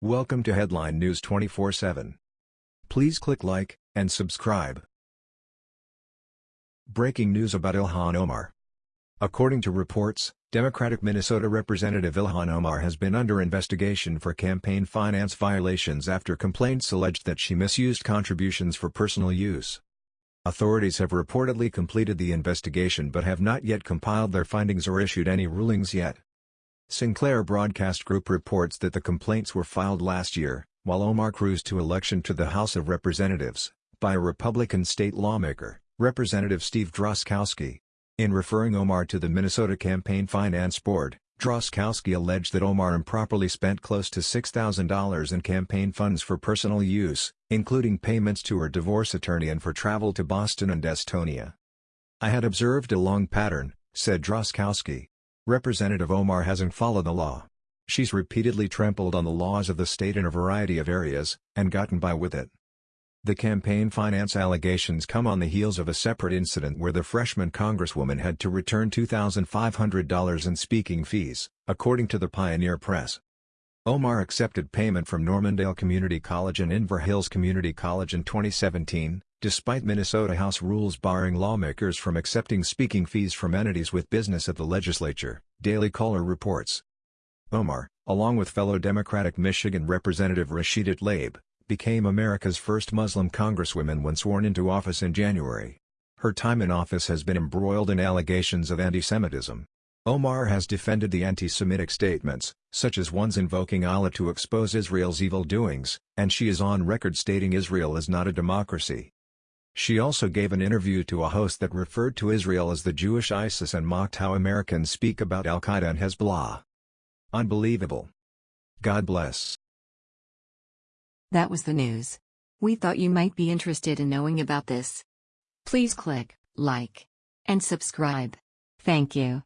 Welcome to Headline News 24/7. Please click like and subscribe. Breaking news about Ilhan Omar. According to reports, Democratic Minnesota Representative Ilhan Omar has been under investigation for campaign finance violations after complaints alleged that she misused contributions for personal use. Authorities have reportedly completed the investigation but have not yet compiled their findings or issued any rulings yet. Sinclair Broadcast Group reports that the complaints were filed last year, while Omar cruised to election to the House of Representatives, by a Republican state lawmaker, Representative Steve Drazkowski. In referring Omar to the Minnesota Campaign Finance Board, Drazkowski alleged that Omar improperly spent close to $6,000 in campaign funds for personal use, including payments to her divorce attorney and for travel to Boston and Estonia. I had observed a long pattern, said Drazkowski, Representative Omar hasn't followed the law. She's repeatedly trampled on the laws of the state in a variety of areas, and gotten by with it. The campaign finance allegations come on the heels of a separate incident where the freshman congresswoman had to return $2,500 in speaking fees, according to the Pioneer Press. Omar accepted payment from Normandale Community College and Inver Hills Community College in 2017, despite Minnesota House rules barring lawmakers from accepting speaking fees from entities with business at the legislature, Daily Caller reports. Omar, along with fellow Democratic Michigan Representative Rashida Tlaib, became America's first Muslim congresswoman when sworn into office in January. Her time in office has been embroiled in allegations of anti-Semitism. Omar has defended the anti-Semitic statements, such as ones invoking Allah to expose Israel's evil doings, and she is on record stating Israel is not a democracy. She also gave an interview to a host that referred to Israel as the Jewish ISIS and mocked how Americans speak about Al-Qaeda and Hezbollah. Unbelievable. God bless. That was the news. We thought you might be interested in knowing about this. Please click like and subscribe. Thank you.